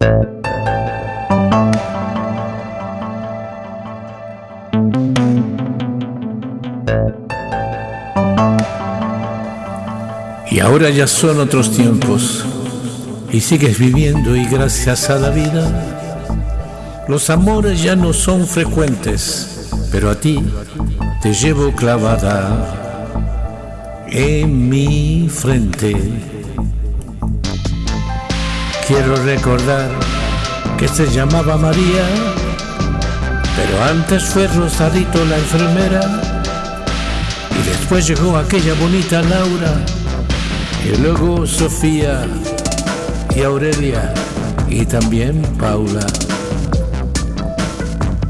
Y ahora ya son otros tiempos y sigues viviendo y gracias a la vida los amores ya no son frecuentes, pero a ti te llevo clavada en mi frente. Quiero recordar que se llamaba María, pero antes fue Rosarito la enfermera y después llegó aquella bonita Laura y luego Sofía y Aurelia y también Paula.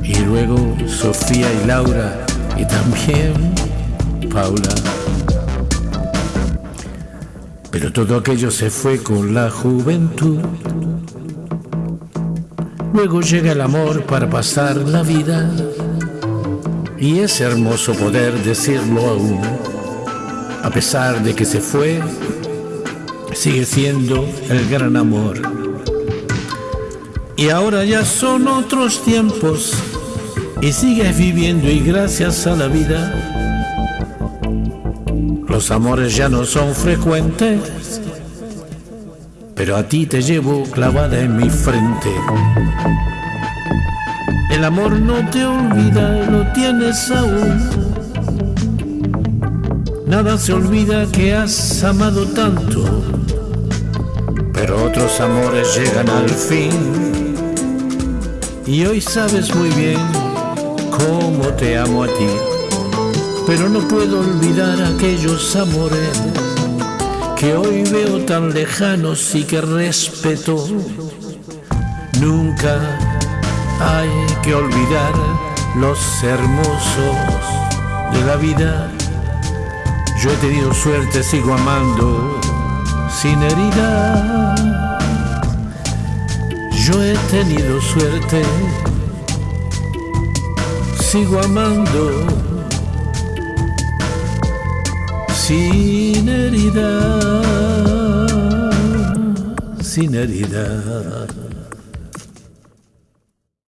Y luego Sofía y Laura y también Paula. Pero todo aquello se fue con la juventud. Luego llega el amor para pasar la vida. Y es hermoso poder decirlo aún. A pesar de que se fue sigue siendo el gran amor. Y ahora ya son otros tiempos y sigues viviendo y gracias a la vida los amores ya no son frecuentes, pero a ti te llevo clavada en mi frente. El amor no te olvida, lo tienes aún. Nada se olvida que has amado tanto pero otros amores llegan al fin. Y hoy sabes muy bien cómo te amo a ti, pero no puedo olvidar aquellos amores que hoy veo tan lejanos y que respeto. Nunca hay que olvidar los hermosos de la vida. Yo he tenido suerte, sigo amando sin herida. Yo he tenido suerte, sigo amando sin herida, sin herida.